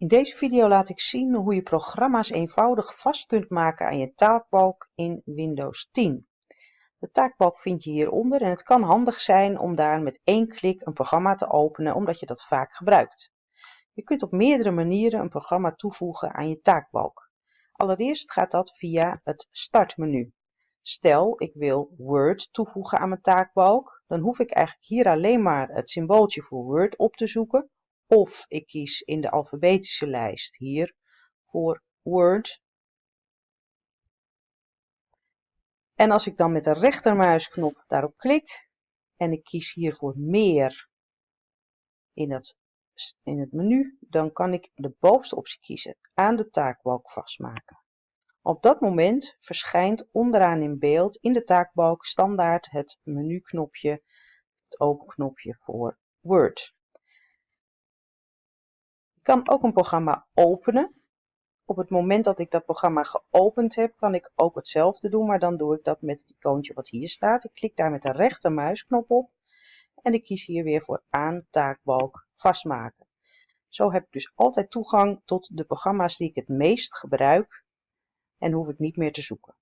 In deze video laat ik zien hoe je programma's eenvoudig vast kunt maken aan je taakbalk in Windows 10. De taakbalk vind je hieronder en het kan handig zijn om daar met één klik een programma te openen omdat je dat vaak gebruikt. Je kunt op meerdere manieren een programma toevoegen aan je taakbalk. Allereerst gaat dat via het startmenu. Stel ik wil Word toevoegen aan mijn taakbalk, dan hoef ik eigenlijk hier alleen maar het symbooltje voor Word op te zoeken of ik kies in de alfabetische lijst hier voor Word. En als ik dan met de rechtermuisknop daarop klik en ik kies hier voor meer in het, in het menu, dan kan ik de bovenste optie kiezen, aan de taakbalk vastmaken. Op dat moment verschijnt onderaan in beeld in de taakbalk standaard het menuknopje, het openknopje voor Word. Kan ook een programma openen. Op het moment dat ik dat programma geopend heb, kan ik ook hetzelfde doen, maar dan doe ik dat met het icoontje wat hier staat. Ik klik daar met de rechtermuisknop op en ik kies hier weer voor aan taakbalk vastmaken. Zo heb ik dus altijd toegang tot de programma's die ik het meest gebruik en hoef ik niet meer te zoeken.